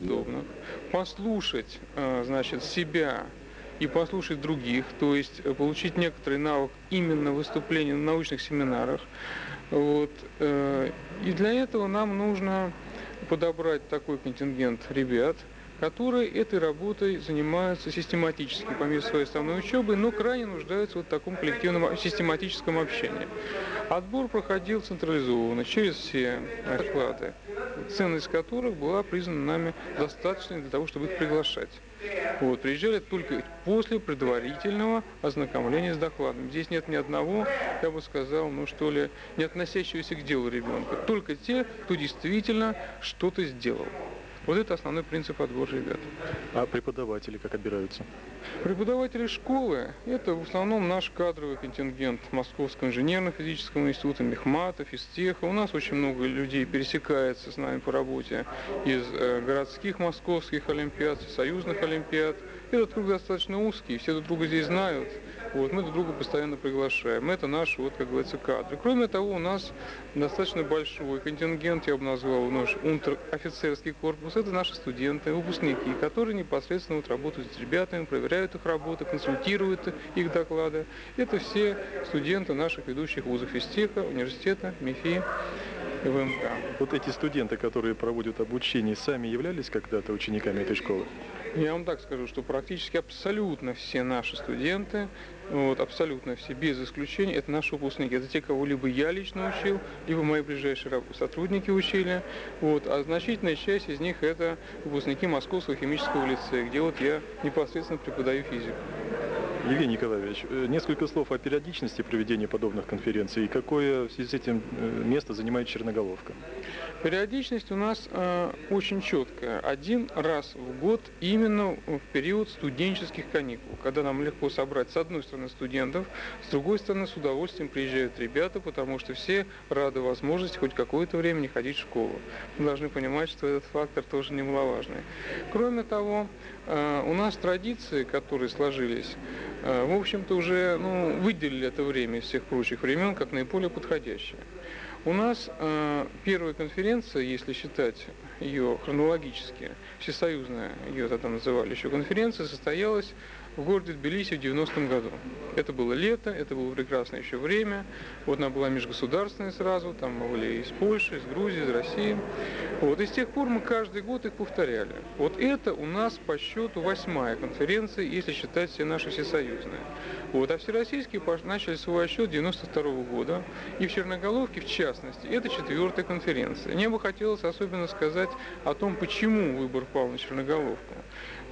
подобных, послушать, э, значит, себя и послушать других, то есть э, получить некоторый навык именно выступления на научных семинарах. Вот. Э, и для этого нам нужно подобрать такой контингент ребят, которые этой работой занимаются систематически по мере своей основной учебы, но крайне нуждаются в вот таком коллективном систематическом общении. Отбор проходил централизованно, через все доклады, ценность которых была признана нами достаточной для того, чтобы их приглашать. Вот, приезжали только после предварительного ознакомления с докладом. Здесь нет ни одного, я бы сказал, ну что ли, не относящегося к делу ребенка. Только те, кто действительно что-то сделал. Вот это основной принцип отбора ребят. А преподаватели как отбираются? Преподаватели школы – это в основном наш кадровый контингент Московского инженерно-физического института, Мехмата, Физтеха. У нас очень много людей пересекается с нами по работе из э, городских московских олимпиад, союзных олимпиад. Этот круг достаточно узкий, все друг друга здесь знают. Вот, мы друг друга постоянно приглашаем. Это наши, вот, как говорится, кадры. Кроме того, у нас достаточно большой контингент, я бы назвал, наш унтер-офицерский корпус. Это наши студенты, выпускники, которые непосредственно вот работают с ребятами, проверяют их работы, консультируют их доклады. Это все студенты наших ведущих вузов физтеха, университета, МИФИ. ВМК. Вот эти студенты, которые проводят обучение, сами являлись когда-то учениками этой школы? Я вам так скажу, что практически абсолютно все наши студенты, вот, абсолютно все, без исключения, это наши выпускники. Это те, кого либо я лично учил, либо мои ближайшие сотрудники учили. Вот, а значительная часть из них это выпускники Московского химического лицея, где вот я непосредственно преподаю физику. Евгений Николаевич, э, несколько слов о периодичности проведения подобных конференций и какое в связи с этим э, место занимает Черноголовка? Периодичность у нас э, очень четкая. Один раз в год именно в период студенческих каникул, когда нам легко собрать с одной стороны студентов, с другой стороны с удовольствием приезжают ребята, потому что все рады возможности хоть какое-то время не ходить в школу. Мы должны понимать, что этот фактор тоже немаловажный. Кроме того, э, у нас традиции, которые сложились, в общем-то, уже ну, выделили это время из всех прочих времен как наиболее подходящее. У нас э, первая конференция, если считать ее хронологически, всесоюзная, ее тогда называли еще конференция, состоялась в городе Тбилиси в 90-м году. Это было лето, это было прекрасное еще время. Вот она была межгосударственная сразу, там мы были из Польши, из Грузии, из России. Вот, и с тех пор мы каждый год их повторяли. Вот это у нас по счету восьмая конференция, если считать все наши всесоюзные. Вот, а всероссийские начали свой отсчет 92 -го года. И в Черноголовке, в частности, это четвертая конференция. Мне бы хотелось особенно сказать о том, почему выбор пал на Черноголовку.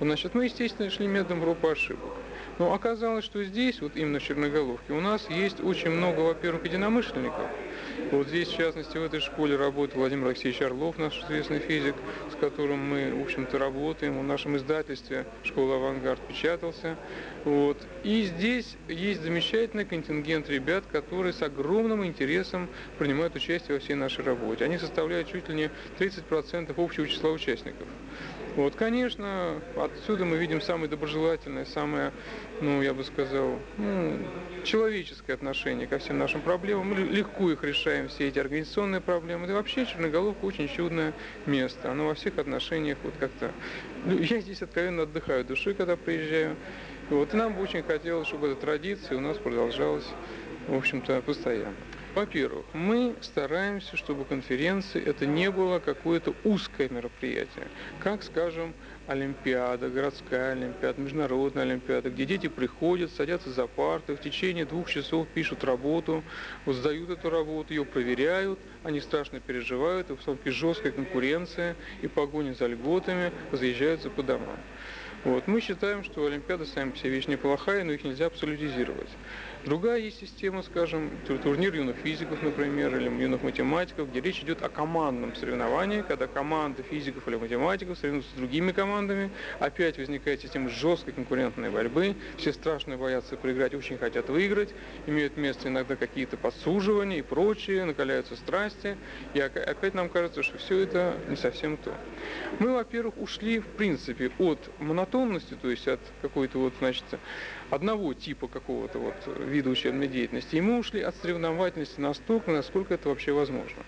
Значит, мы, естественно, шли методом и ошибок. Но оказалось, что здесь, вот именно в Черноголовке, у нас есть очень много, во-первых, единомышленников. Вот здесь, в частности, в этой школе работает Владимир Алексеевич Орлов, наш известный физик, с которым мы, в общем-то, работаем. В нашем издательстве «Школа Авангард» печатался. Вот. И здесь есть замечательный контингент ребят, которые с огромным интересом принимают участие во всей нашей работе. Они составляют чуть ли не 30% общего числа участников. Вот, конечно, отсюда мы видим самое доброжелательное, самое, ну, я бы сказал, ну, человеческое отношение ко всем нашим проблемам. Мы легко их решаем, все эти организационные проблемы. Да вообще Черноголовка очень чудное место. Оно во всех отношениях вот как-то... Ну, я здесь откровенно отдыхаю душой, когда приезжаю. Вот, и нам бы очень хотелось, чтобы эта традиция у нас продолжалась, в общем-то, постоянно. Во-первых, мы стараемся, чтобы конференции это не было какое-то узкое мероприятие, как, скажем, Олимпиада, городская Олимпиада, международная Олимпиада, где дети приходят, садятся за парты, в течение двух часов пишут работу, вот сдают эту работу, ее проверяют, они страшно переживают, и в основном жесткая конкуренция и погоня за льготами разъезжаются по домам. Вот. Мы считаем, что Олимпиада сами по себе вещь неплохая, но их нельзя абсолютизировать. Другая есть система, скажем, турнир юных физиков, например, или юных математиков, где речь идет о командном соревновании, когда команда физиков или математиков соревнуются с другими командами, опять возникает система жесткой конкурентной борьбы, все страшно боятся проиграть, очень хотят выиграть, имеют место иногда какие-то подсуживания и прочее, накаляются страсти, и опять нам кажется, что все это не совсем то. Мы, во-первых, ушли, в принципе, от монотонности, то есть от какой-то вот, значит, одного типа какого-то вот вида учебной деятельности. И мы ушли от соревновательности настолько, насколько это вообще возможно.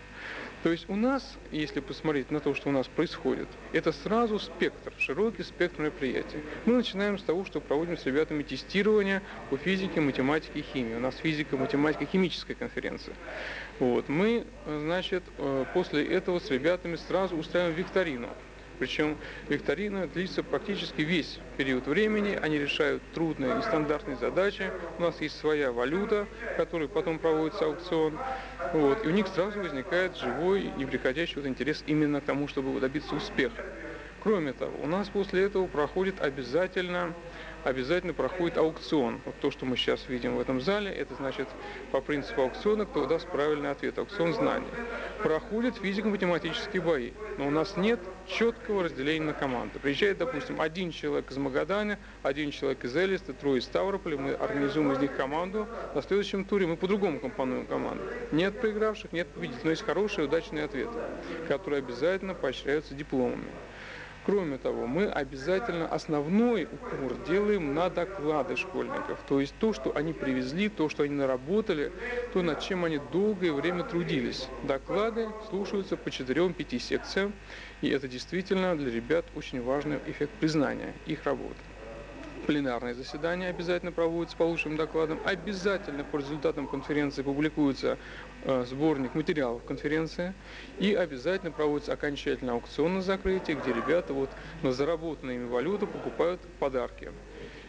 То есть у нас, если посмотреть на то, что у нас происходит, это сразу спектр, широкий спектр мероприятий. Мы начинаем с того, что проводим с ребятами тестирование по физике, математике и химии. У нас физика, математика, химическая конференция. Вот. Мы, значит, э, после этого с ребятами сразу устраиваем викторину. Причем викторина длится практически весь период времени. Они решают трудные и стандартные задачи. У нас есть своя валюта, которой потом проводится аукцион. Вот. И у них сразу возникает живой, неприходящий вот интерес именно к тому, чтобы добиться успеха. Кроме того, у нас после этого проходит обязательно обязательно проходит аукцион. Вот то, что мы сейчас видим в этом зале, это значит по принципу аукциона, кто даст правильный ответ, аукцион знаний. Проходят физико-математические бои, но у нас нет четкого разделения на команды. Приезжает, допустим, один человек из Магадана, один человек из Элиста, трое из Ставрополя, мы организуем из них команду, на следующем туре мы по-другому компонуем команду. Нет проигравших, нет победителей, но есть хорошие, удачные ответы, которые обязательно поощряются дипломами. Кроме того, мы обязательно основной упор делаем на доклады школьников. То есть то, что они привезли, то, что они наработали, то, над чем они долгое время трудились. Доклады слушаются по 4-5 секциям, и это действительно для ребят очень важный эффект признания их работы пленарные заседания обязательно проводятся по лучшим докладам. Обязательно по результатам конференции публикуется э, сборник материалов конференции. И обязательно проводится окончательный аукцион на закрытии, где ребята вот на заработанную ими валюту покупают подарки.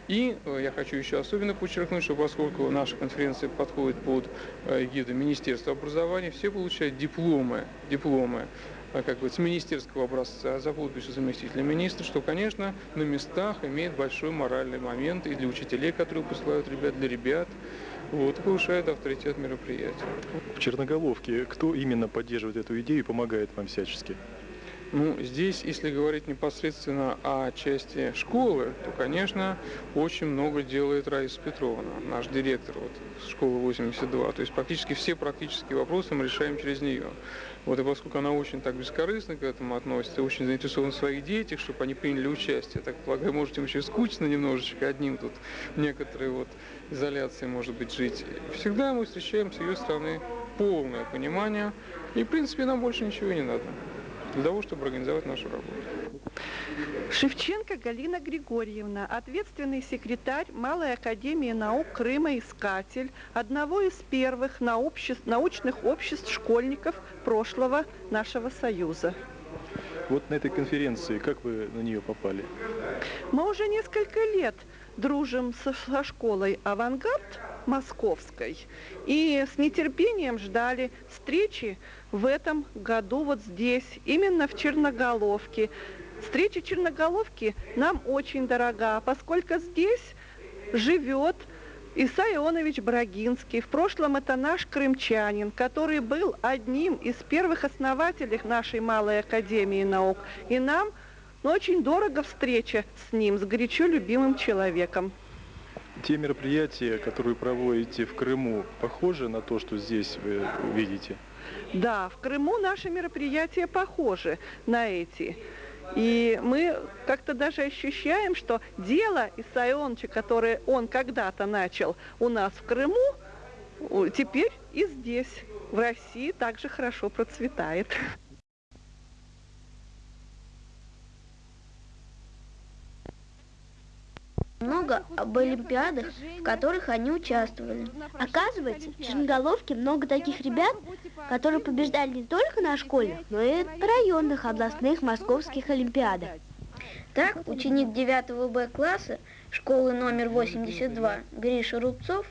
И э, я хочу еще особенно подчеркнуть, что поскольку наша конференция подходит под э, гиду Министерства образования, все получают дипломы, дипломы как бы с министерского образца за подписью заместителя министра, что, конечно, на местах имеет большой моральный момент и для учителей, которые посылают ребят, для ребят. Вот, повышает авторитет мероприятия. В Черноголовке кто именно поддерживает эту идею и помогает вам всячески? Ну, здесь, если говорить непосредственно о части школы, то, конечно, очень много делает Раиса Петровна, наш директор вот, школы 82. То есть практически все практические вопросы мы решаем через нее. Вот, и поскольку она очень так бескорыстно к этому относится, очень заинтересована в своих детях, чтобы они приняли участие, так полагаю, может им еще скучно немножечко одним тут некоторые вот изоляции, может быть, жить. Всегда мы встречаем с ее стороны полное понимание, и, в принципе, нам больше ничего не надо для того, чтобы организовать нашу работу. Шевченко Галина Григорьевна, ответственный секретарь Малой Академии наук Крыма «Искатель», одного из первых научных обществ школьников прошлого нашего Союза. Вот на этой конференции, как вы на нее попали? Мы уже несколько лет дружим со, со школой «Авангард» московской и с нетерпением ждали встречи в этом году вот здесь, именно в Черноголовке. Встреча Черноголовки нам очень дорога, поскольку здесь живет Иса Ионович Брагинский. В прошлом это наш крымчанин, который был одним из первых основателей нашей Малой Академии наук. И нам очень дорого встреча с ним, с горячо любимым человеком. Те мероприятия, которые проводите в Крыму, похожи на то, что здесь вы видите? Да, в Крыму наши мероприятия похожи на эти. И мы как-то даже ощущаем, что дело Исаионовича, которое он когда-то начал у нас в Крыму, теперь и здесь, в России, также хорошо процветает. Много об олимпиадах, в которых они участвовали. Оказывается, в Черноголовке много таких ребят, которые побеждали не только на школьных, но и на районных областных московских олимпиадах. Так, ученик 9 Б класса школы номер 82 Гриша Рубцов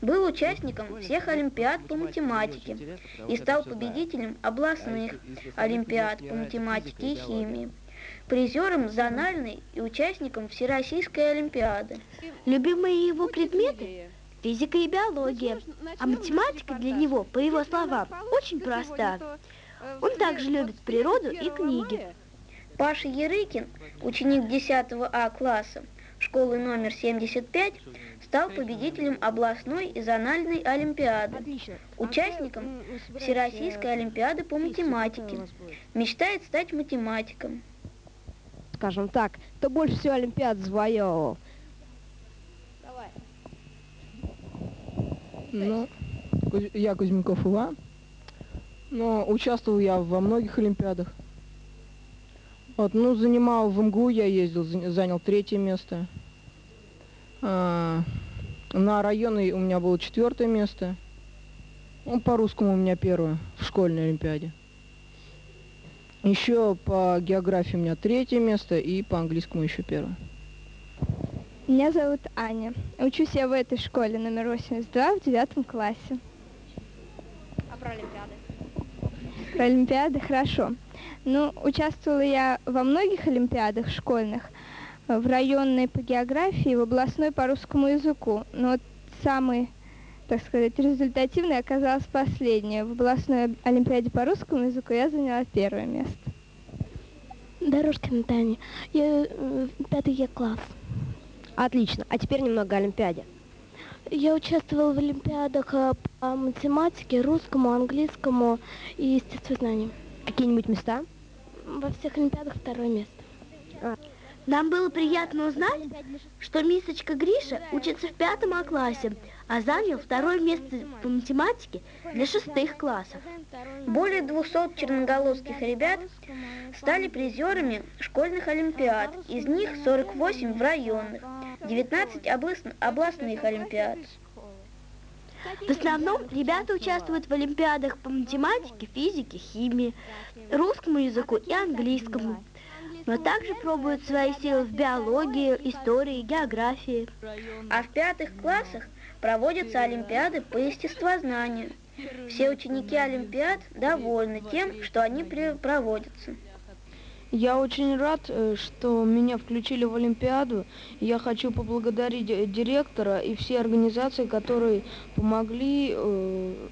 был участником всех олимпиад по математике и стал победителем областных олимпиад по математике и химии призером зональной и участником Всероссийской Олимпиады. Любимые его предметы – физика и биология, а математика для него, по его словам, очень проста. Он также любит природу и книги. Паша Ерыкин, ученик 10 А класса школы номер 75, стал победителем областной и зональной олимпиады, участником Всероссийской олимпиады по математике. Мечтает стать математиком скажем так, кто больше всего Олимпиад завоевывал? Давай. Ну, я Кузьмиков Иван. Но участвовал я во многих олимпиадах. Вот, ну, занимал в МГУ, я ездил, занял третье место. А, на районы у меня было четвертое место. Ну, по русскому у меня первое в школьной олимпиаде. Еще по географии у меня третье место и по английскому еще первое. Меня зовут Аня. Учусь я в этой школе номер 82 в девятом классе. А про Олимпиады? Про Олимпиады хорошо. Ну, участвовала я во многих Олимпиадах школьных, в районной по географии, в областной по русскому языку. Но вот самый, так сказать, результативный оказалась последняя. В областной Олимпиаде по русскому языку я заняла первое место. Дорожкина Таня. Я э, пятый я класс. Отлично. А теперь немного о Олимпиаде. Я участвовала в Олимпиадах э, по математике, русскому, английскому и естествознанию. Какие-нибудь места? Во всех Олимпиадах второе место. Нам было приятно узнать, что мисочка Гриша учится в пятом А классе, а занял второе место по математике для шестых классов. Более 200 черноголовских ребят стали призерами школьных олимпиад, из них 48 в районных, 19 областных олимпиад. В основном ребята участвуют в олимпиадах по математике, физике, химии, русскому языку и английскому но также пробуют свои силы в биологии, истории, географии. А в пятых классах проводятся олимпиады по естествознанию. Все ученики олимпиад довольны тем, что они проводятся. Я очень рад, э, что меня включили в Олимпиаду. Я хочу поблагодарить э, директора и все организации, которые помогли э,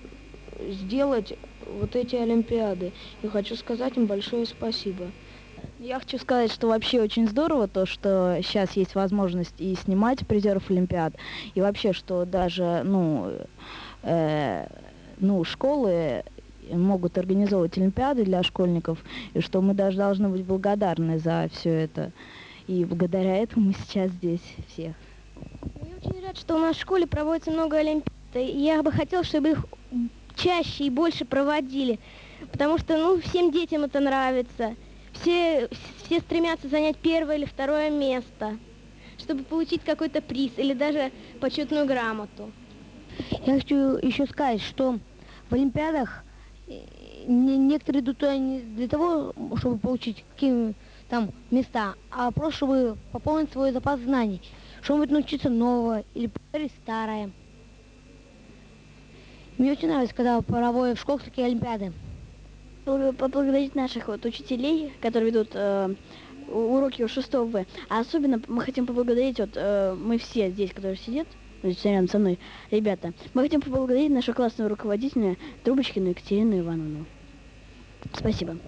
сделать вот эти Олимпиады. И хочу сказать им большое спасибо. Я хочу сказать, что вообще очень здорово то, что сейчас есть возможность и снимать призеров Олимпиад, и вообще, что даже, ну, э, ну, школы могут организовывать Олимпиады для школьников, и что мы даже должны быть благодарны за все это. И благодаря этому мы сейчас здесь все. Я очень рад, что у нас в школе проводится много Олимпиад. И я бы хотела, чтобы их чаще и больше проводили, потому что, ну, всем детям это нравится все, все стремятся занять первое или второе место, чтобы получить какой-то приз или даже почетную грамоту. Я хочу еще сказать, что в Олимпиадах э, некоторые идут туда не для того, чтобы получить какие там места, а просто чтобы пополнить свой запас знаний, что-нибудь научиться нового или повторить старое. Мне очень нравится, когда проводят в школах такие олимпиады поблагодарить наших вот учителей, которые ведут э, уроки у 6 В. А особенно мы хотим поблагодарить, вот э, мы все здесь, которые сидят, все рядом со мной, ребята, мы хотим поблагодарить нашу классную руководителя Трубочкину Екатерину Ивановну. Спасибо.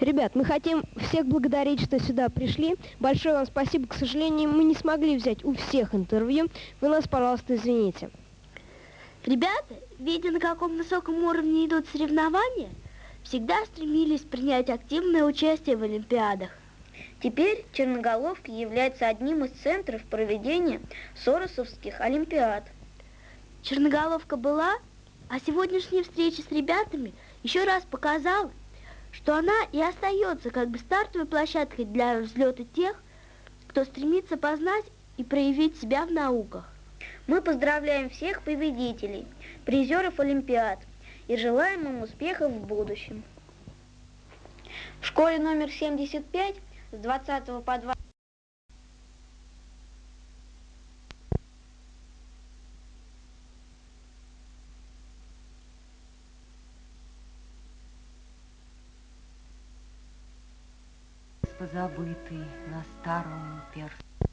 Ребят, мы хотим всех благодарить, что сюда пришли. Большое вам спасибо. К сожалению, мы не смогли взять у всех интервью. Вы нас, пожалуйста, извините. Ребята, видя на каком высоком уровне идут соревнования, всегда стремились принять активное участие в Олимпиадах. Теперь Черноголовка является одним из центров проведения Соросовских Олимпиад. Черноголовка была, а сегодняшняя встреча с ребятами еще раз показала, что она и остается как бы стартовой площадкой для взлета тех, кто стремится познать и проявить себя в науках. Мы поздравляем всех победителей, призеров Олимпиад – и желаем им успехов в будущем. В школе номер 75 с 20 по 20 позабытый на старом перстне.